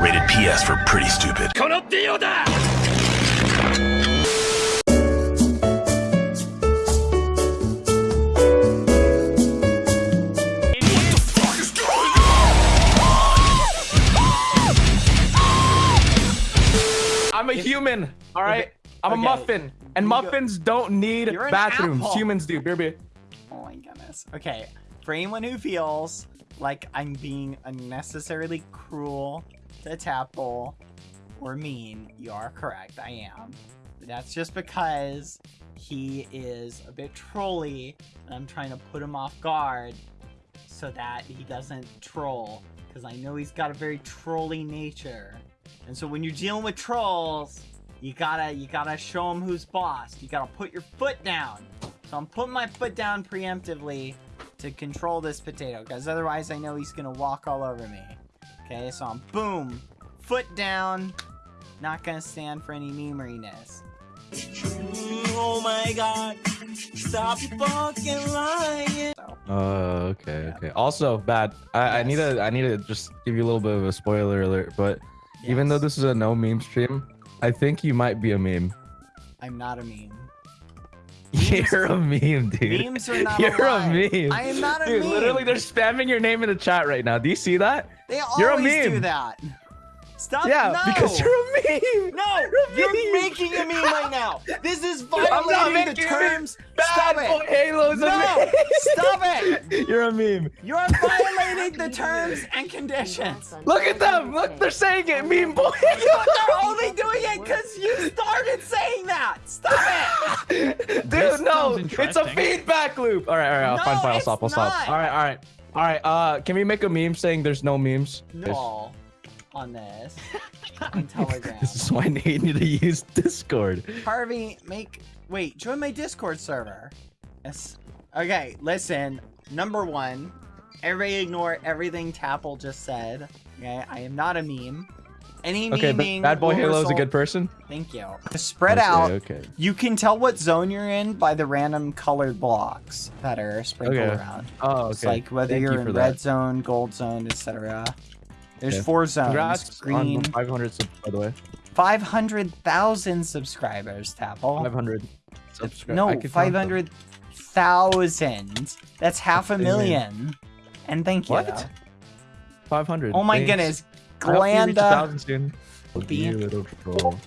Rated PS for pretty stupid. I'm a human. All right. I'm a muffin, and muffins don't need bathrooms. apple. Humans do. Beer, Oh my goodness. Okay, for anyone who feels like I'm being unnecessarily cruel to Tapl or mean, you are correct. I am. But that's just because he is a bit trolly, and I'm trying to put him off guard so that he doesn't troll. Because I know he's got a very trolly nature. And so when you're dealing with trolls, you gotta you gotta show them who's boss. You gotta put your foot down. So I'm putting my foot down preemptively to control this potato, because otherwise I know he's gonna walk all over me. Okay, so I'm boom, foot down, not gonna stand for any memeriness. Oh my god, stop fucking lying. So, Oh, okay, okay. Also, bad. I, I need to. I need to just give you a little bit of a spoiler alert. But even though this is a no meme stream, I think you might be a meme. I'm not a meme. You're a meme, dude. Memes are not You're alive. a meme. I am not a dude, meme. literally, they're spamming your name in the chat right now. Do you see that? They You're a always do that. Stop. yeah, no. because you're a meme. No, You're a you're meme. making a meme right now. This is I'm not violating the making a meme. terms. Bad Stop boy it. Halo's a No, meme. stop it. You're a meme. You're violating the terms and conditions. Look at them. Look, they're saying it. Meme boy. But they're only doing it because you started saying that. Stop it. Dude, This no, it's a feedback loop. All right, all right, I'll No, find file it's stop, I'll stop. All right, all right, all right. Uh, can we make a meme saying there's no memes? No, on this. On Telegram. This is why I need you to use Discord. Harvey, make wait, join my Discord server. Yes. Okay, listen. Number one, everybody ignore everything Tapl just said. Okay, I am not a meme. Any Okay, but memeing Bad Boy Halo is a good person. Thank you. To spread Okay, out, Okay. you can tell what zone you're in by the random colored blocks that are sprinkled Okay. around. Oh, okay. It's like whether Thank you're you in for red that. zone, gold zone, etc. There's Okay. four zones. Congrats green. on 500 subs, by the way. 500,000 subscribers, Tapl. 500 subscribers. No, 500,000. That's half a Amen. million. And thank you. What? 500. Oh my Thanks. goodness. I hope you reach a Glanda. Be- You little troll.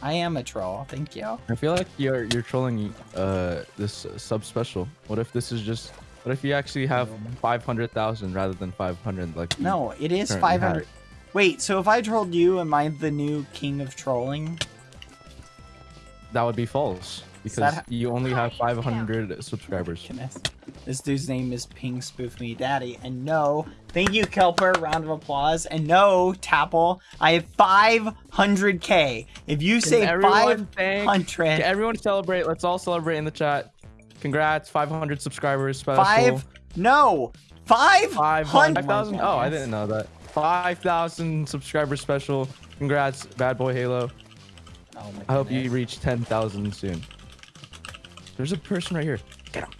I am a troll. Thank you. I feel like you're you're trolling uh this sub special. What if this is just what if you actually have 500,000 rather than 500 like No, it is five hundred. Wait, so if I trolled you, am I the new king of trolling? That would be false because you only have 500 subscribers. Oh goodness. This dude's name is Ping Spoof Me Daddy. And no, thank you, Kelper. Round of applause. And no, Tapl, I have 500k. If you say everyone thank- 500, Okay, everyone celebrate. Let's all celebrate in the chat. Congrats, 500 subscribers special. five, no, 500. 5,000. Oh, I didn't know that. 5,000 subscribers special. Congrats, Bad Boy Halo. Oh my I hope you goodness. reach 10,000 soon. There's a person right here. Get him.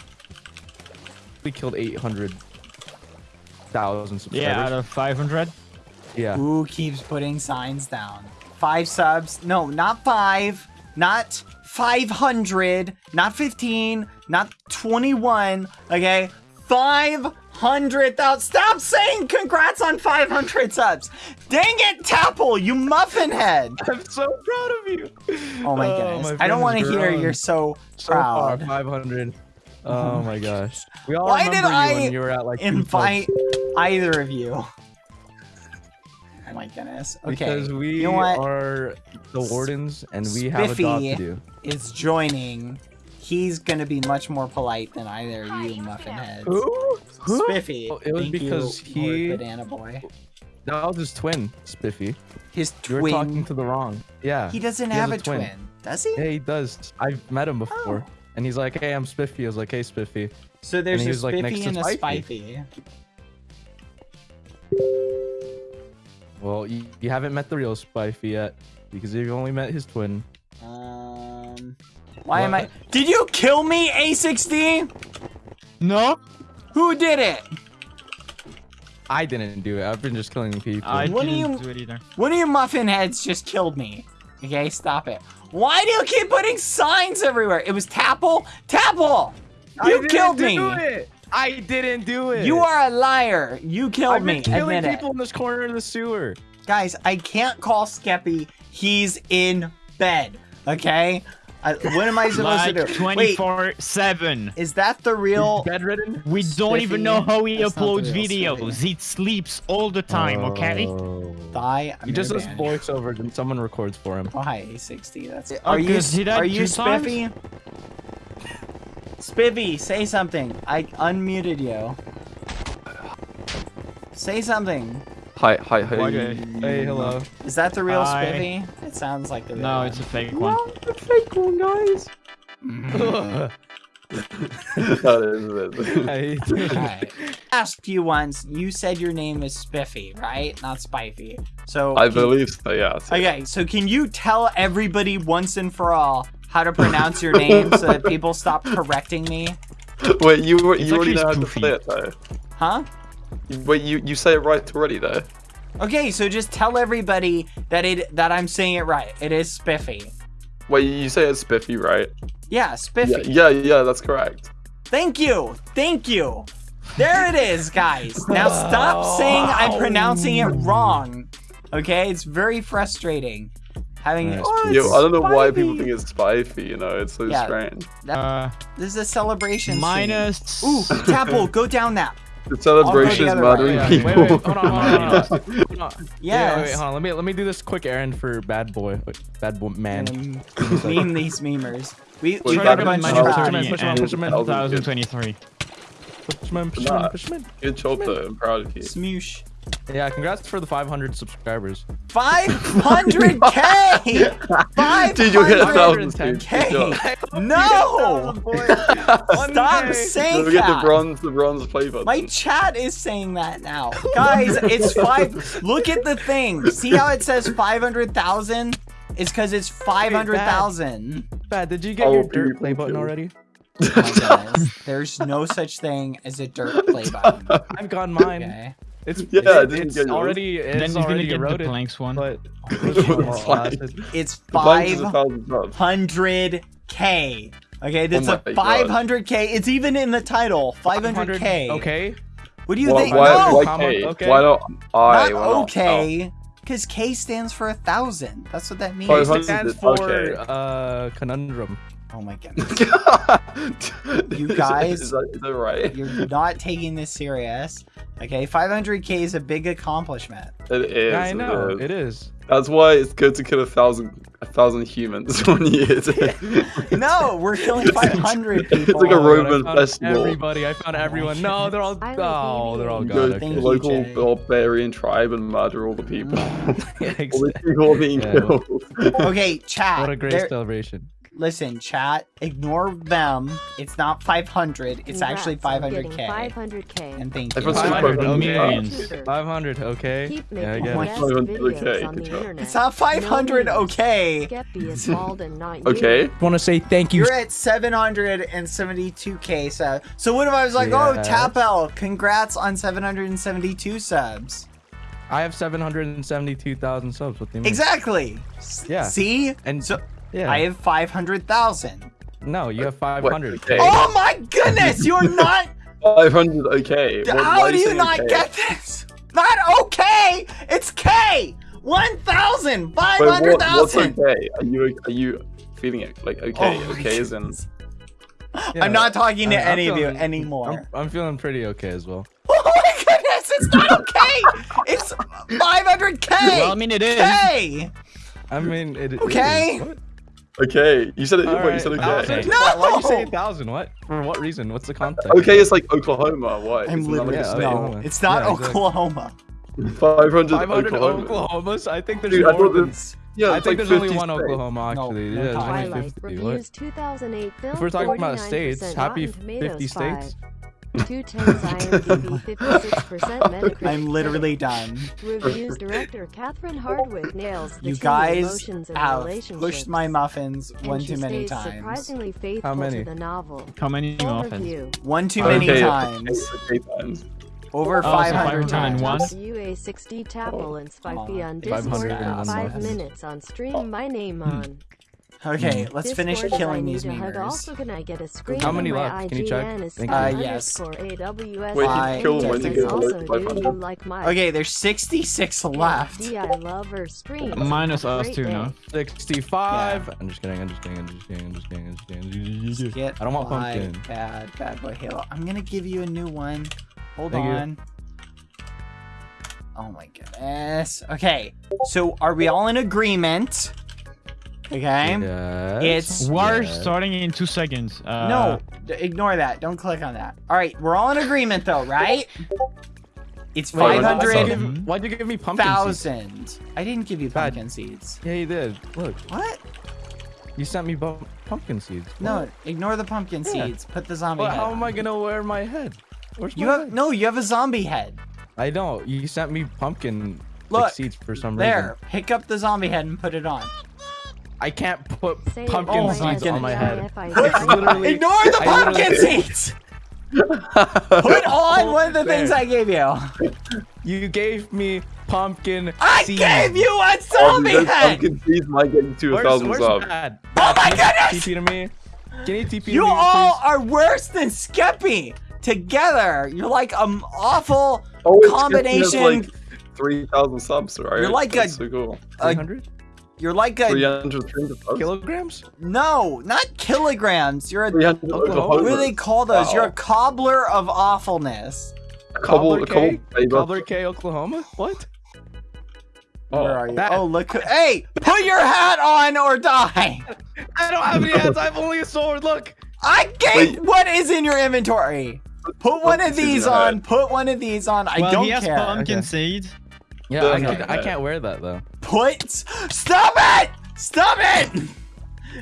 We killed 800,000 subscribers. Yeah, out of 500. yeah. Who keeps putting signs down? Five subs. No, not five. Not 500. Not 15. Not 21. Okay? 500,000. Stop saying congrats on 500 subs. Dang it, Tapl, you muffin head. I'm so proud of you. Oh my Oh, goodness. my I don't want to hear you're so So far, proud. 500. Oh my gosh. We all Why did I you were at like Invite either of you. Oh my goodness. Okay. Because we you know what? are the wardens and we have a job to do. is joining, he's gonna be much more polite than either of you muffin heads. Who? Who? Spiffy. Oh, it was thank because you, he- Lord Banana Boy. That was his twin, Spiffy. His twin. You were twin. talking to the wrong. Yeah. he doesn't he have a a twin. twin. does he? Yeah, he does. I've met him oh. before. Oh. And he's like, hey, I'm Spiffy. I was like, hey, Spiffy. So there's he a was, like, next Spiffy to and a Spiffy. Well, you, you haven't met the real Spiffy yet because you've only met his twin. Why am I? Did you kill me, A6D? No. Who did it? I didn't do it. I've been just killing people. I What do didn't you- do it either. One of you muffin heads just killed me. Okay, stop it. Why do you keep putting signs everywhere? It was Tapl. Tapl. I You didn't killed do me. It. I didn't do it. You are a liar. You killed I've me. been killing Admit people it. in this corner of the sewer. Guys, I can't call Skeppy. He's in bed. Okay. I, what am I supposed Like to do? Wait, 24 7. is that the real? Bedridden. We don't even know how he That's uploads real videos. He sleeps all the time, okay? Oh. Die. I'm He just gonna does ban you. voiceover and someone records for him. Oh hi, A6D. That's it. Oh, Are you? Did Are you two times? Spiffy? Spiffy, say something. I unmuted you. Say something. Hi, hi, hi. Why do Hey, hello. Is that the real Hi. Spiffy? It sounds like the real. No, one. it's a fake one. the fake one, guys. that is it. Hey. Alright. Asked you once. You said your name is Spiffy, right? Not Spiffy. So. I believe so, yes. Okay, so can you tell everybody once and for all how to pronounce your name so that people stop correcting me? Wait, you, were- you already actually know how to spoofy. say it though. Huh? Wait, you, you say it right already though. Okay, so just tell everybody that it that I'm saying it right. It is Spiffy. Wait, you say it's Spiffy, right? Yeah, Spiffy. Yeah, yeah, yeah, that's correct. Thank you. Thank you. There it is, guys. Now stop saying I'm pronouncing it wrong. Okay, it's very frustrating. Having Nice. oh, Yo, I don't know why people think it's spiffy, you know, it's so Yeah. strange. Uh, this is a celebration. stream. minus. Ooh, Tapl, go down that. The celebration is other murdering way. People. wait, wait, hold on, hold on, hold on. Hold on. Wait, wait, hold on. Let me let me do this quick errand for bad boy, bad boy man. Um, meme these memers. We, we Wait, got a that bunch is of push him push him push him 2023. Push him in, push him in, push him. Good job though, I'm proud of you. Smoosh. Yeah, congrats for the 500 subscribers. 500k! 500 Dude, you'll get a thousand soon. No! Stop saying Don't forget the bronze, the bronze play button. My chat is saying that now. Guys, it's five. Look at the thing. See how it says 500,000? It's because it's 500,000. Bad, did you get Oh, your dirt play button too. already? Oh. There's no such thing as a dirt play button. I've got mine. Okay. It's Yeah, I it's, didn't it's get yours. already Then it's he's gonna already get the eroded, planks one. but It's. It's The blank is a 500k. Okay, that's Oh a 500k. It's even in the title. 500k. Okay. What do you Why, think? why, no, why comma, K? okay. Why not I? not Why not okay. Because K stands for a thousand. That's what that means. Five It stands for Okay. uh conundrum. Oh my goodness. you guys- is that, is that right? You're not taking this serious. Okay, 500k is a big accomplishment. It is. I know It is. it is. That's why it's good to kill a thousand, a thousand humans one year. No, we're killing 500 people. It's like a Roman I festival. Everybody, I found everyone. No, they're all. I like Oh, they're all gone. go to the local Jay. barbarian tribe and murder all the people. All the people being Yeah. killed. Okay, chat. What a great there- celebration. Listen, chat. Ignore them. It's not 500. It's actually Congrats on getting 500k. 500k. And thank I you. feel so 500, proud okay. you. Millions. 500. Okay. Keep Yeah, I making the best 500, videos okay, on good the job. internet. It's not 500, No news. okay? Skeppy is bald and not you. Okay. want to say thank you. You're at 772k subs. So what if I was like, oh, Yes. Tapl, congrats on 772 subs? I have 772,000 subs. What do you mean? Exactly. Yeah. See? And So yeah. I have 500,000. no, you have 500. Okay. Oh my goodness, you're not. 500. Okay. What- How do you not okay? get this? Not okay. It's K. 1,000. Wait, what, what's 500,000. okay? Are you are you feeling it like okay? Oh okay, as in. Yeah. I'm not talking to I- I'm any of you anymore. I'm, I'm feeling pretty okay as well. Oh my goodness, it's not okay. it's 500K. Well, I mean, it is. K. I mean, it. it Okay. is. What? okay. You said it. All wait, you said okay. Okay. No. Why, why you say 1,000? What? For what reason? What's the context? Okay, it's like Oklahoma. What? I'm It's not literally Yeah, state. Oklahoma. It's not Yeah, exactly. Oklahoma. 500, 500 Oklahoma. Oklahomas? I think there's Dude, I more thought than. Yeah, I think like there's only one states. Oklahoma actually. no yeah, there's time. only Twilight 50. What? reviews 2008 film. If we're talking about 49% states, happy 50 states. 5. Two tens IMDb 56% Metacritic. I'm literally done. Reviews director Catherine Hardwicke nails the You guys emotions and have relationships. pushed my muffins and one too many times. surprisingly faithful many? to the novel. How many Full muffins? review. One too many okay, times. Okay, okay times. Over Oh, so 500 times. 501? UA60 Tapl and Spicy on 500 Discord and for one 5 minutes on stream. Oh. My name hmm. on. Okay, let's finish Discord, killing these a hug. memers. Also, can I get a screen How many left? Can you check? IGN is Thank you. Uh, Spy yes. AWS. Wait, you kill when you Yes, get also, below do 500. you like Okay, there's 66 left. D I love her stream. Minus us great too, day. no? 65. I'm just kidding. I'm just kidding. I'm just kidding. I'm just kidding. I'm just kidding. Just. Get I don't want my pumpkin. Bad, bad boy Halo. I'm gonna give you a new one. Hold Thank you. on. Oh my goodness. Okay, so are we all in agreement? Okay. Yes. It's- War yes. starting in two seconds. Uh, no, d- ignore that. Don't click on that. All right, we're all in agreement though, right? It's five hundred. why'd you give- hundred. Why'd you give me pumpkin seeds? thousand. I didn't give you Bad. pumpkin seeds. Yeah, you did. Look, What? you sent me pumpkin seeds. No, ignore the pumpkin Yeah. seeds. Put the zombie Well, head. how am I gonna wear my head? Where's You my have head? no. You have a zombie head. I don't. You sent me pumpkin like, seeds for some There. reason. Pick up the zombie head and put it on. I can't put Say pumpkin Oh seeds on my head. It's literally. Ignore the I pumpkin seeds. Put on one of the things I gave you. You gave me pumpkin I seeds. gave you a Oh, zombie those head. pumpkin seeds might get you to a thousand subs. Bad? Oh my can you goodness! TP to me. Can you TP You to me, all please? are worse than Skeppy together. You're like an awful Oh, it's combination. Like three thousand subs, right? You're like That's a- so cool. a- 300 you're like a Three hundred kilograms? no, not kilograms. You're a Three hundred Oklahoma? what do they call those? You're a cobbler of awfulness. A couple, Cobbler a. K? Cobbler K, Oklahoma? What? Oh, Where are you? that- Oh, look. Hey, put your hat on or die. I don't have any hats. I have only a sword. Look. I gave Wait. what is in your inventory. Put one of these on. Put one of these on. I well, don't he has care. pumpkin Okay. seeds. Yeah, I, can, a I head. can't wear that though. Put. Stop it! Stop it!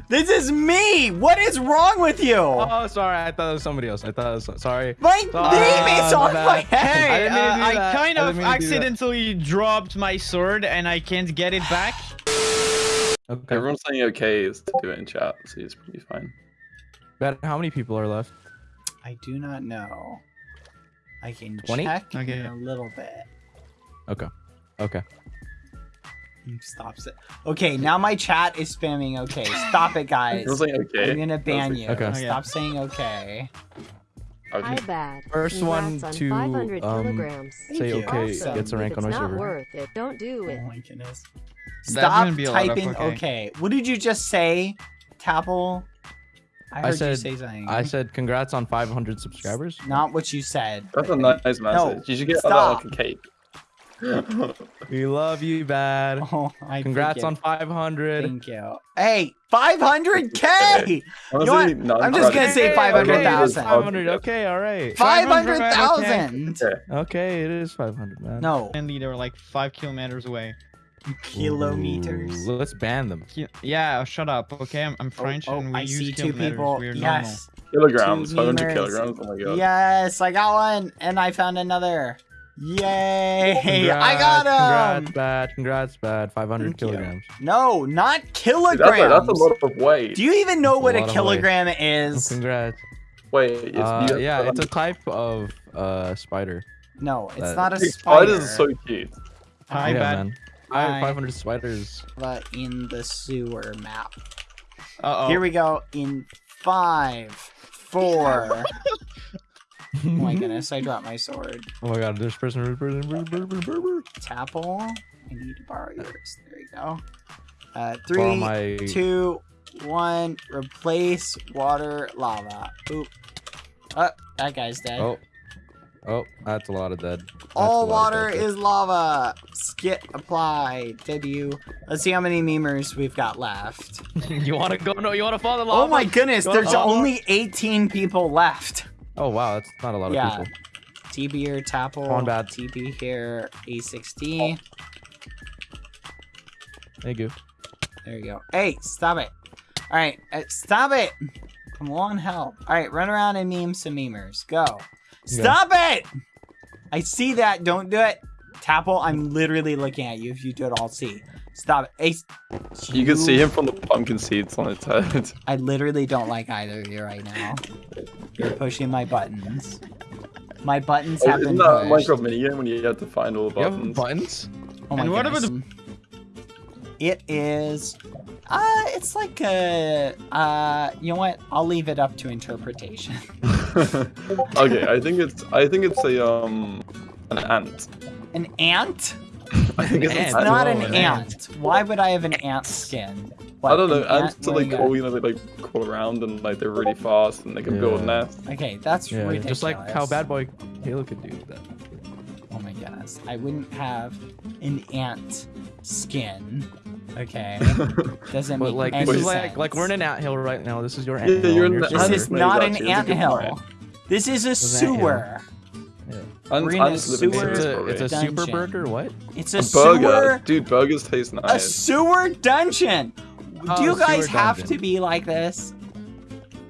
This is me. What is wrong with you? Oh, sorry. I thought it was somebody else. I thought it was sorry. my sorry. name is on my my. I head. Hey, didn't mean to uh, I kind I of didn't mean to do that. accidentally dropped my sword and I can't get it back. Okay. Everyone's saying okay is to do it in chat, so it's pretty fine. Bet how many people are left? I do not know. I can 20? check Okay. in a little bit. Okay. Okay. Stops it. Okay, now my chat is spamming. Okay, stop it, guys. Everyone's saying okay. I'm gonna ban you. Okay. Okay. Stop saying okay. How Hi, bad. First Congrats one on to, 500 um, kilograms. Thank Say you. okay Awesome. gets a If rank it's on my not server. worth it, don't do it. Oh my goodness. Stop gonna be a lot of typing okay. okay. What did you just say, Tapl? I I heard you said- say something. I said congrats on 500 subscribers. Not what you said. That's a nice message. No, you should get stop. that like a cake. We love you, bad. Oh, I Congrats on 500. Thank you. Hey, 500k! Honestly, what? no, I'm just gonna say 500,000. 500. Okay, all right. 500,000 Okay. Okay, it is 500, man. No, And they were like five kilometers away. kilometers. Ooh, let's ban them. Ki- Yeah, shut up. Okay, I'm, I'm Oh, French oh, and we I use see two people. We're Yes. Kilograms, Two 500 kilograms. Oh my god. Yes, I got one, and I found another. Yay! Congrats, I got him. Congrats, bad. Congrats, bad. 500 Thank you. kilograms. No, not Dude, kilograms. That's, a, that's a lot of weight. Do you even know That's what a lot of kilogram is? Congrats. Wait, it's, Uh, yeah, it's a type of uh spider. No, it's Uh, not a spider. Spiders are so cute. Hi, yeah, bad. man. I have 500 spiders. But in the sewer map. Uh oh. Here we go. In five, four. oh my goodness! I dropped my sword. Oh my god, there's person, there's person, brr, brr, brr, brr, brr. Tapl. I need to borrow yours. There you go. Uh, three, my... two, one. Replace water, lava. Oop. Oh, that guy's dead. Oh. Oh, that's a lot of dead. That's All a lot of water dead. is lava. Skit applied. W. Let's see how many memers we've got left. you want to go? No, you want to follow the lava? Oh my goodness, Go there's only 18 people left. Oh wow, that's not a lot of Yeah. people. TB here, Tapl. On bad. TB here, A6D. Hey, Goo. There you go. Hey, stop it. All right, uh, stop it. Come on, help. All right, run around and meme some memers. Go. Stop it. I see that. Don't do it. Tapl, I'm literally looking at you. If you do it, I'll see. Stop it. Hey, You can see him from the pumpkin seeds on his head. I literally don't like either of you right now. You're pushing my buttons. My buttons Oh, have isn't been that a pushed. Minecraft minigame when you have to find all the You have buttons? buttons? Oh my And what about goodness. It is. Uh, it's like a. Uh, you know what? I'll leave it up to interpretation. okay, I think it's I think it's a um an ant. An ant? I think it's, An an It's not an an ant. Why would I have an ant skin? I don't know. Ants are like a- oh you know they like crawl around and like they're really fast and they can build Yeah. nests. Okay, that's Yeah, ridiculous. just like how Bad Boy Halo could do that. Oh my goodness. I wouldn't have an ant skin. Okay. Doesn't But make like any this is like like we're in an ant hill right now. This is your ant Yeah, hill. you're in the- This is not an Actually, that's a ant hill. This is a It's an anthill. sewer. Ants, We're in a ants live in sewer- It's a, probably. it's a super burger. What? It's a, a sewer. burger, dude. Burgers taste nice. A sewer dungeon. Oh, Do you guys have to be like this?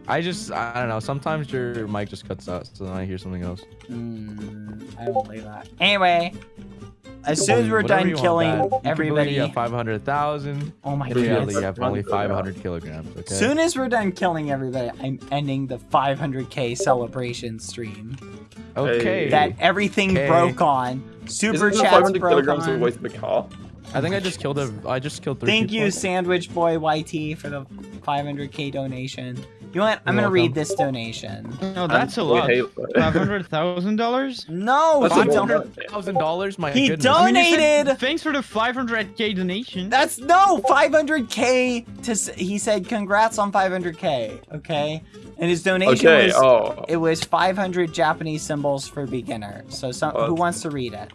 I just I don't know. Sometimes your mic just cuts out, so then I hear something else. Mm, I don't believe that. Anyway, as soon as we're Whatever done killing Dad. You can believe everybody, You have 500,000. oh my In Please. goodness. you have only 500 kilograms. Okay. Soon as we're done killing everybody, I'm ending the 500k celebration stream Okay. That everything Okay. broke on. Super Isn't the chats 500 broke kilograms a on. waste of a car? I think I just killed a. I just killed three. Thank people. you, Sandwich Boy YT, for the 500k donation. You know what? I'm You're gonna read this donation. No, that's a And we lot. Five hundred thousand dollars. No, That's he a don't. lot. Hundred thousand dollars. My He goodness. don't- Donated! Thanks for the five hundred k donation. That's no 500k to. He said, "Congrats on 500k." Okay, and his donation Okay. was. Oh. It was 500 Japanese symbols for beginner. So, some, who wants to read it?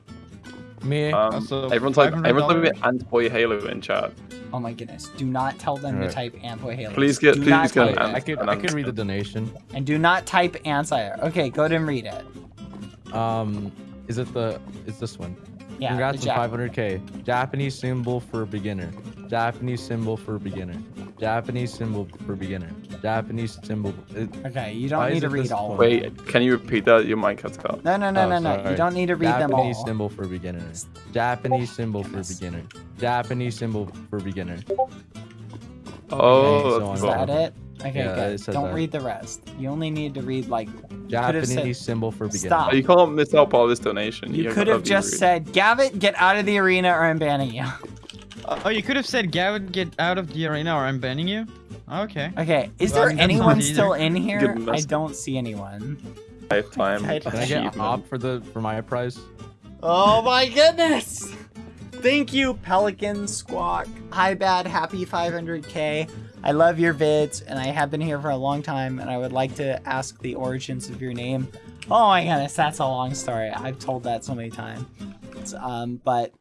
Me. Um, Also, everyone's like, everyone's $500? like Boy Halo in chat. Oh my goodness! Do not tell them to Alright. type Antboy Halo. Please get- do please get an it. ant. I could. I could read the donation. and do not type ants either. Okay, go ahead and read it. Um, is it the? Is this one? Yeah. Congrats on Jap- 500k. Japanese symbol for beginner. Japanese symbol for beginner. Japanese symbol for beginner. Japanese symbol. It, Okay, you don't need to read all. of them. Wait, can you repeat that? Your mic cuts cut. No, no, no, Oh, no, no. You don't need to read them all. Japanese symbol for beginner. Japanese symbol for beginner. Japanese symbol for beginner. Oh, so that's on. Is that it? Okay, Yeah, good. Don't that. read the rest. You only need to read like Japanese said- symbol for beginner. Stop. You can't miss out part of this donation. you You're could gonna have just rude. said, "Gavin, get out of the arena, or I'm banning you." Oh, you could have said, Gavin, get out of the arena or I'm banning you. Okay. Okay, is Well, there I mean, anyone still in here? I don't see anyone. lifetime Can Can I get achievement. op for the for my prize? Oh my goodness! Thank you, Pelican Squawk. Hi, bad, happy 500k. I love your vids, and I have been here for a long time, and I would like to ask the origins of your name. Oh my goodness, that's a long story. I've told that so many times. Um, but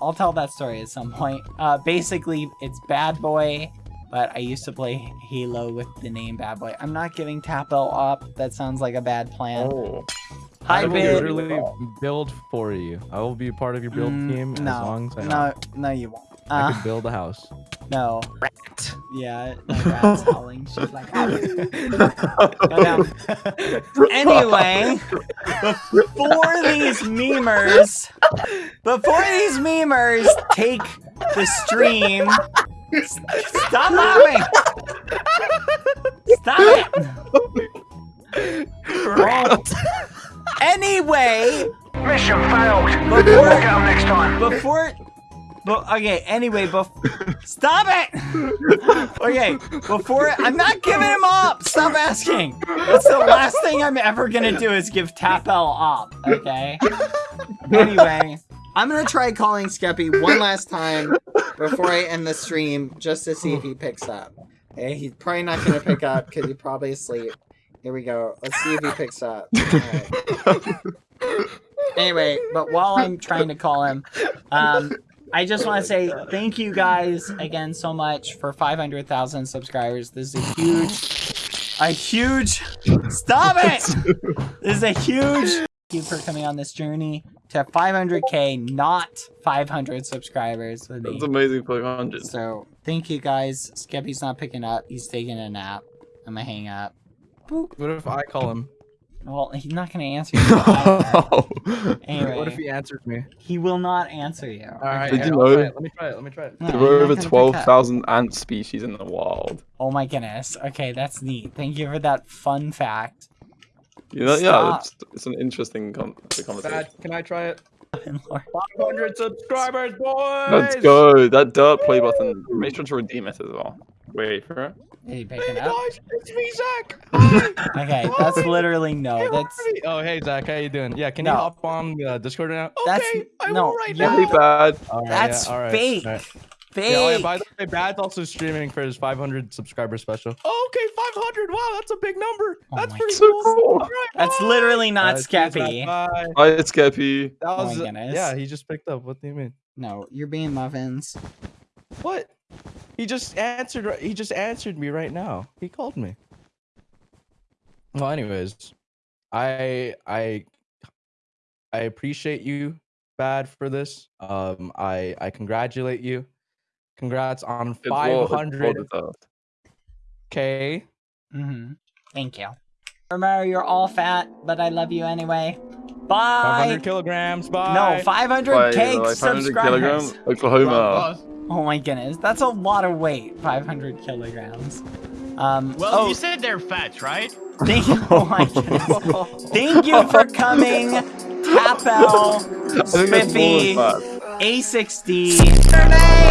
I'll tell that story at some point. Uh, basically, it's Bad Boy, but I used to play Halo with the name Bad Boy. I'm not giving Tapl up. That sounds like a bad plan. Oh. Hi, I will Vid. literally build for you. I will be part of your build Mm, team as no, long as I, no, no, you won't. I Uh, could build a house. No. Rat. Yeah, my rat's howling. She's like, "Ah." Go down. Anyway, before these memers, before these memers take the stream, stop laughing. Stop it. Anyway, Mission failed. before Get 'em next time. before but okay anyway bef- stop it! Okay before i'm not giving him up! Stop asking! That's the last thing i'm ever gonna do is give tapl up okay? Anyway i'm gonna try calling skeppy one last time before i end the stream just to see if he picks up. Okay he's probably not gonna pick up because he's probably asleep. Here we go. Let's see if he picks up. Anyway, but while I'm trying to call him, um, I just want to say thank uh, you guys again so much for 500,000 subscribers. This is a huge, a huge. Stop it! This is a huge. Thank you for coming on this journey to 500k, not 500 subscribers with me. That's amazing 500. So thank you guys. Skeppy's not picking up. He's taking a nap. I'm gonna hang up. Boop. What if I call him? Well, he's not gonna answer you. either. anyway, What if he answers me? He will not answer you. All right, Did you I'll know- it. Let me try it. Let me try it. No, There you're were over gonna pick up. 12,000 ant species in the wild. Oh my goodness. Okay, that's neat. Thank you for that fun fact. You know, yeah, it's, it's an interesting com- conversation. Bad. Can I try it? 500 subscribers, boys. Let's go. That dirt play button. Make sure to redeem it as well. Wait for it. Are you Hey picking up? guys, it's me, Zach. Hi. Okay, that's literally no. Hey, That's Oh, hey Zach, how you doing? Yeah, can No. you hop on the Discord now? That's- okay, I no, will right yeah. now. Hey, bad. All right, That's yeah, all right, fake. all right. fake. Yeah, oh, yeah, by the way, Bad's also streaming for his 500 subscriber special. Oh, okay, 500. Wow, that's a big number. Oh That's pretty So cool. cool. All right, That's bye. literally not All right, see you, Zach. Skeppy. Bye. Hi, it's Skeppy. That Oh was my goodness. yeah. He just picked up. What do you mean? No, you're being muffins. What? He just answered. He just answered me right now. He called me. Well, anyways, I I I appreciate you, bad for this. Um, I I congratulate you. Congrats on It's well- it's well 500 deserved. k. Mm-hmm. Thank you. Remember, you're all fat, but I love you anyway. Bye. 500 kilograms. Bye. No, 500 By, cake like, 500 subscribers. kilogram, Oklahoma. Oh my goodness, that's a lot of weight. 500 kilograms. Um. Well, oh, you said they're fat, right? thank you. Oh my goodness. Thank you for coming, Tapl, I think that's more Spiffy, than fat. A6D, Renee.